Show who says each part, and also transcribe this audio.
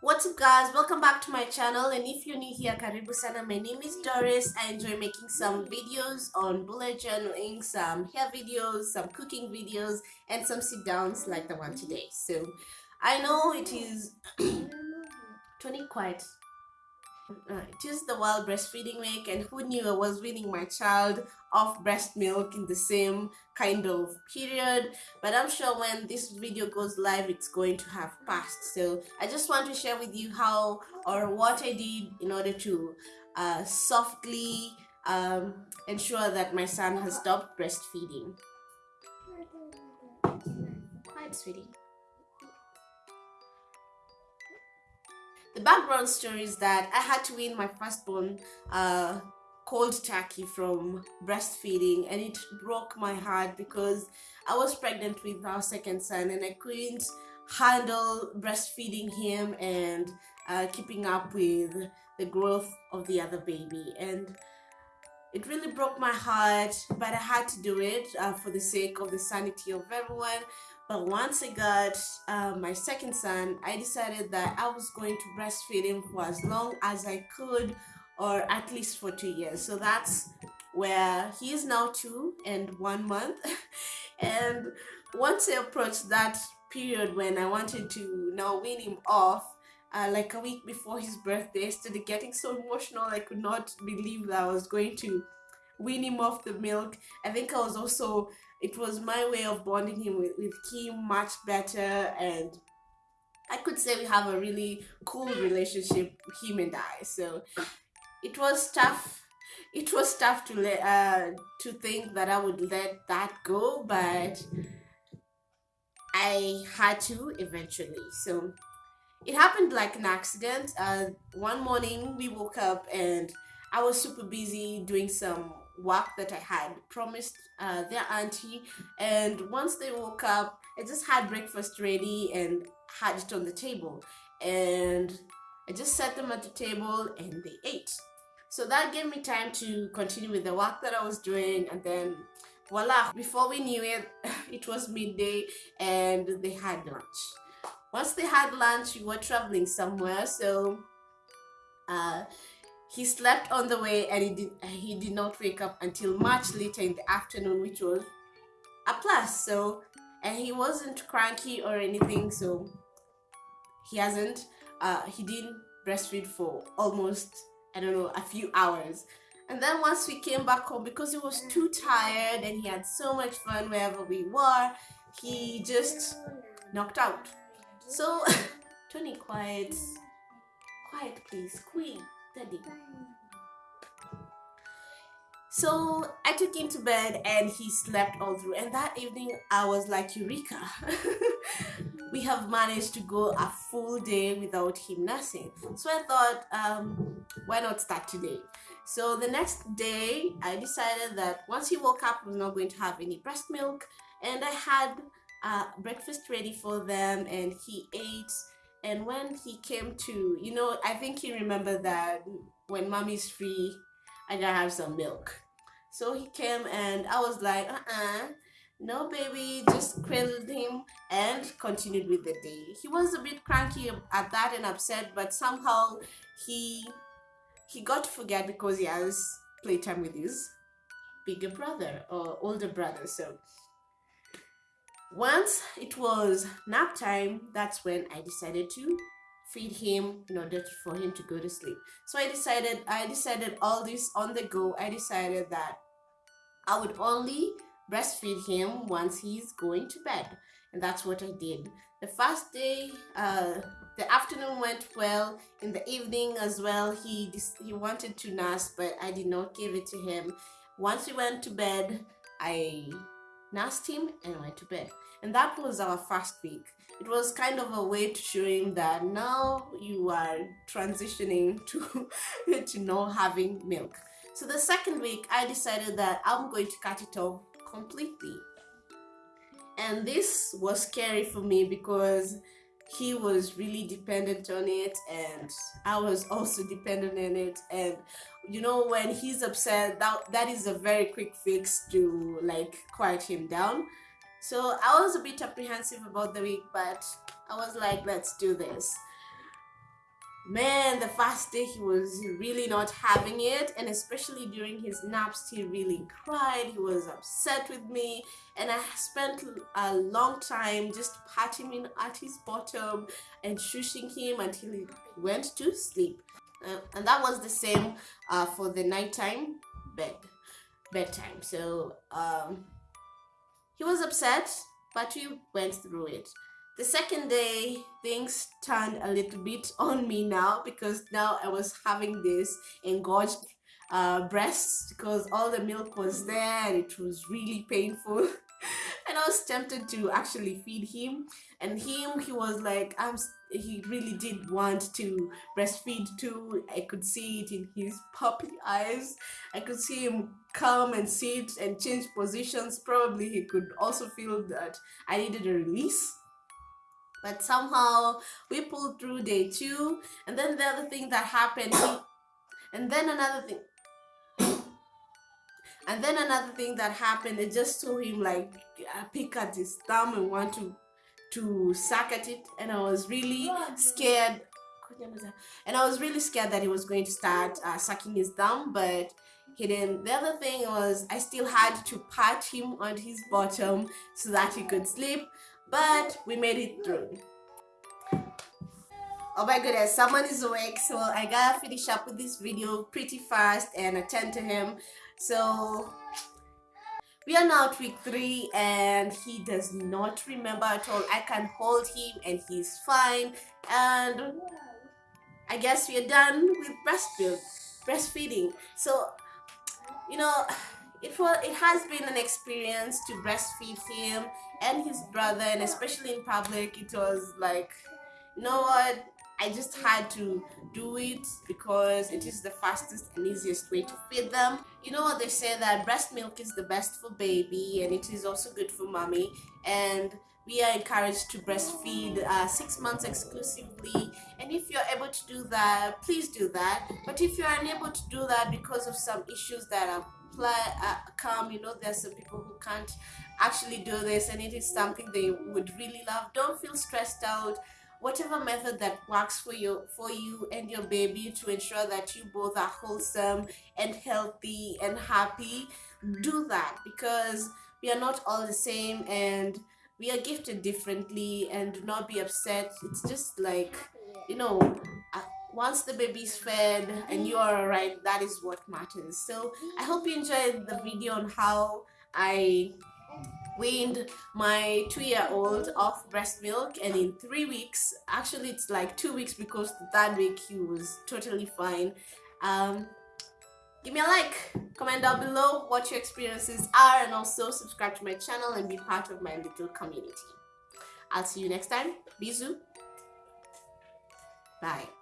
Speaker 1: What's up guys, welcome back to my channel and if you're new here, karibu sana. My name is Doris. I enjoy making some videos on bullet journaling, some hair videos, some cooking videos and some sit downs like the one today. So I know it is Tony quiet it is the World Breastfeeding Week, and who knew I was weaning my child off breast milk in the same kind of period. But I'm sure when this video goes live, it's going to have passed. So I just want to share with you how or what I did in order to uh, softly um, ensure that my son has stopped breastfeeding. Sweetie. The background story is that I had to wean my firstborn uh, cold turkey from breastfeeding and it broke my heart because I was pregnant with our second son and I couldn't handle breastfeeding him and uh, keeping up with the growth of the other baby. And it really broke my heart but I had to do it uh, for the sake of the sanity of everyone but once I got uh, my second son, I decided that I was going to breastfeed him for as long as I could, or at least for two years. So that's where he is now two and one month. and once I approached that period when I wanted to now wean him off, uh, like a week before his birthday, I started getting so emotional. I could not believe that I was going to wean him off the milk. I think I was also it was my way of bonding him with, with Kim much better and I could say we have a really cool relationship, him and I. So it was tough. It was tough to let uh, to think that I would let that go, but I had to eventually. So it happened like an accident. Uh, one morning we woke up and I was super busy doing some work that I had promised uh, their auntie. And once they woke up, I just had breakfast ready and had it on the table. And I just set them at the table and they ate. So that gave me time to continue with the work that I was doing and then voila, before we knew it, it was midday and they had lunch. Once they had lunch, we were traveling somewhere, so uh, he slept on the way and he did, he did not wake up until much later in the afternoon, which was a plus. So, and he wasn't cranky or anything, so he hasn't, uh, he didn't breastfeed for almost, I don't know, a few hours. And then once we came back home, because he was too tired and he had so much fun wherever we were, he just knocked out. So, Tony, quiet. Quiet, please. Queen. So I took him to bed and he slept all through. And that evening I was like, Eureka! we have managed to go a full day without him nursing. So I thought, um, why not start today? So the next day I decided that once he woke up, I was not going to have any breast milk. And I had uh, breakfast ready for them and he ate and when he came to you know i think he remembered that when mommy's free i gotta have some milk. So he came and i was like uh-uh. No baby just cradled him and continued with the day. He was a bit cranky at that and upset but somehow he he got to forget because he has playtime with his bigger brother or older brother so once it was nap time, that's when I decided to feed him in order for him to go to sleep. So I decided, I decided all this on the go. I decided that I would only breastfeed him once he's going to bed. And that's what I did. The first day, uh, the afternoon went well. In the evening as well, he he wanted to nurse, but I did not give it to him. Once he went to bed, I nursed him and went to bed. And that was our first week. It was kind of a way to show him that now you are transitioning to, to not having milk. So the second week, I decided that I'm going to cut it off completely. And this was scary for me because he was really dependent on it and I was also dependent on it. And you know when he's upset that that is a very quick fix to like quiet him down. So I was a bit apprehensive about the week but I was like let's do this man the first day he was really not having it and especially during his naps he really cried he was upset with me and i spent a long time just patting him at his bottom and shushing him until he went to sleep. Uh, and that was the same uh, for the nighttime bed bedtime. So um, he was upset but we went through it the second day, things turned a little bit on me now because now I was having this engorged uh, breasts because all the milk was there and it was really painful. and I was tempted to actually feed him. And him, he was like, I'm. He really did want to breastfeed too. I could see it in his puppy eyes. I could see him come and sit and change positions. Probably he could also feel that I needed a release but somehow we pulled through day two and then the other thing that happened and then another thing and then another thing that happened I just saw him like pick at his thumb and want to to suck at it. And I was really scared. And I was really scared that he was going to start uh, sucking his thumb but he didn't. The other thing was I still had to pat him on his bottom so that he could sleep but we made it through. Oh my goodness, someone is awake, so I gotta finish up with this video pretty fast and attend to him. So we are now at week three and he does not remember at all. I can hold him and he's fine. And I guess we are done with breastfeed, breastfeeding. So, you know, it was it has been an experience to breastfeed him and his brother and especially in public it was like you know what? I just had to do it because it is the fastest and easiest way to feed them. You know what they say that breast milk is the best for baby and it is also good for mommy. And we are encouraged to breastfeed uh, six months exclusively. And if you're able to do that please do that. But if you're unable to do that because of some issues that are uh, come you know there's some people who can't actually do this and it is something they would really love. Don't feel stressed out. Whatever method that works for you for you and your baby to ensure that you both are wholesome and healthy and happy do that because we are not all the same and we are gifted differently and do not be upset. It's just like you know once the baby's fed and you are alright that is what matters. So i hope you enjoyed the video on how i weaned my two-year-old off breast milk and in three weeks actually it's like two weeks because the third week he was totally fine. Um give me a like comment down below what your experiences are and also subscribe to my channel and be part of my little community. I'll see you next time. Bisous bye